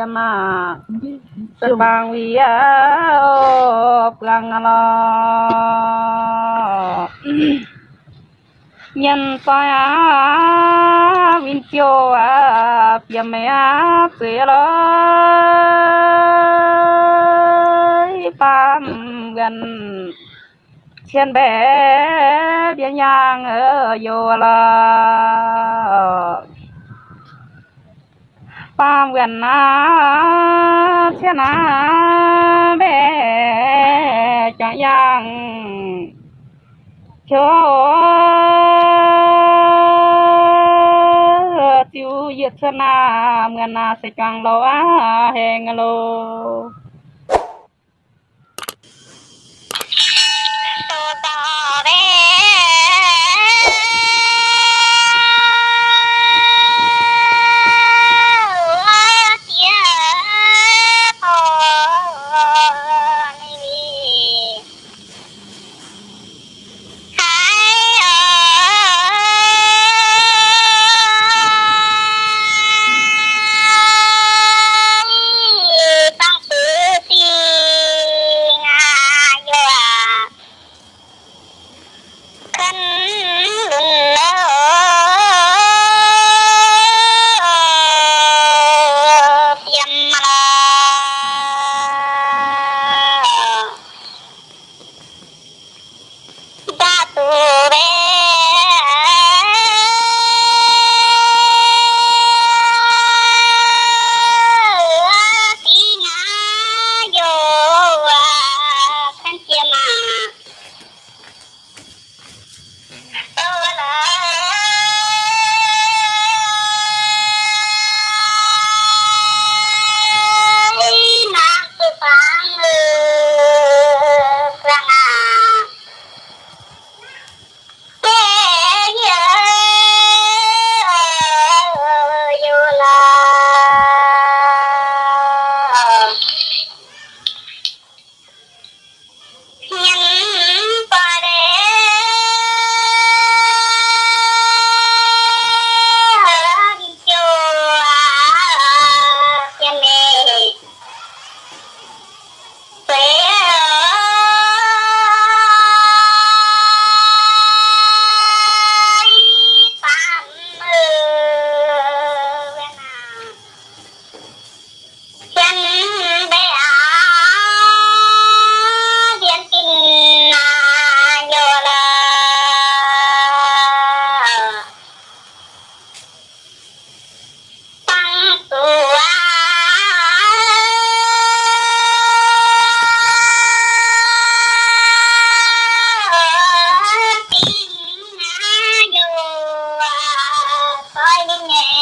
yama. Subang wiya plangala nhân toya vin chiều à piam mẹ tùy lối pam gần thiên bé biên nhang ở vô Ba gần na thiên na bé cha yang cho tiêu yết na gần na sẽ chẳng lo a heng lo. Oh,